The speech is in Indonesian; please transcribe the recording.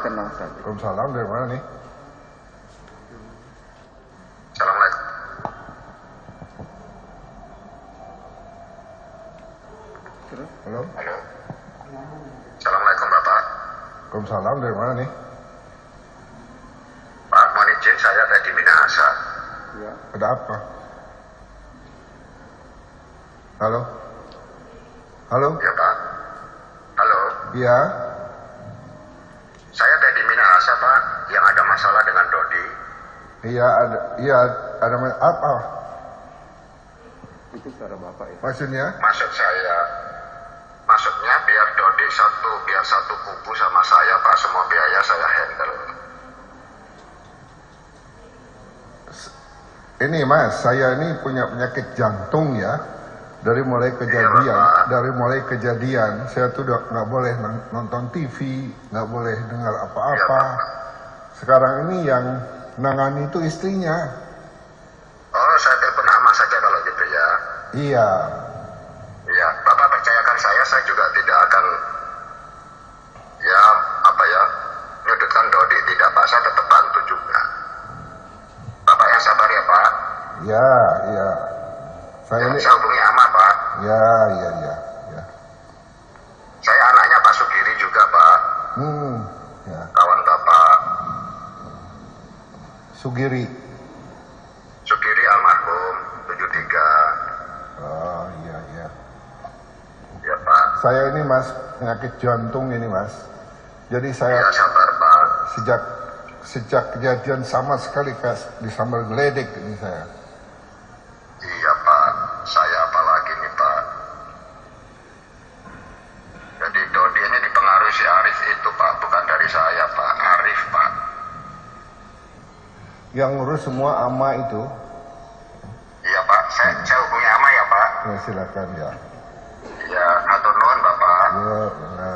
Tenang saja. Waalaikumsalam dari mana nih? Assalamualaikum. Terus? Halo? Halo. Assalamualaikum Bapak. Waalaikumsalam dari mana nih? Pak, mohon izin saya tadi Minahasa. Ya. Ada apa? Halo? Halo? Ya Pak. Halo. Iya? Saya tadi Minahasa Pak, yang ada masalah dengan Dodi. Iya ada, iya ada apa? Itu suara bapak ya. Maksudnya? Maksud saya, maksudnya biar Dodi satu, biar satu kubu sama saya Pak, semua biaya saya handle. Ini mas, saya ini punya penyakit jantung ya. Dari mulai kejadian, Pak. dari mulai kejadian, saya tuh nggak boleh non- nonton TV, nggak boleh dengar apa-apa. Iya, Pak. Sekarang ini yang nangani itu istrinya. Oh, saya telepon Ama saja kalau gitu ya. Iya, Iya, Bapak percayakan saya, saya juga tidak akan, ya, apa ya, menyudutkan Dodi. Tidak, Pak, saya tetap bantu juga. Bapak yang sabar ya, Pak. iya, iya. Saya ini, Saya hubungi Ama, Pak. ya, iya, iya, ya. Saya anaknya Pak Sugiri juga, Pak. Hmm, ya. Kawan Bapak Sugiri. Sugiri almarhum 73. Oh, iya, iya. Ya, Pak. Saya ini mas penyakit jantung ini mas. Jadi Ya, saya sabar, Pak. sejak sejak kejadian sama sekali kayak disambar geledek ini saya. Iya, Pak. Saya apalagi nih, Pak. Jadi Dodi ini dipengaruhi si Arif itu, Pak. Bukan dari saya, Pak. Arif, Pak. Yang ngurus semua ama itu, Iya, Pak. Saya, saya hubungi Ama ya, Pak. ya silakan ya. Iya, atur nuhun, Bapak. Ya, ya.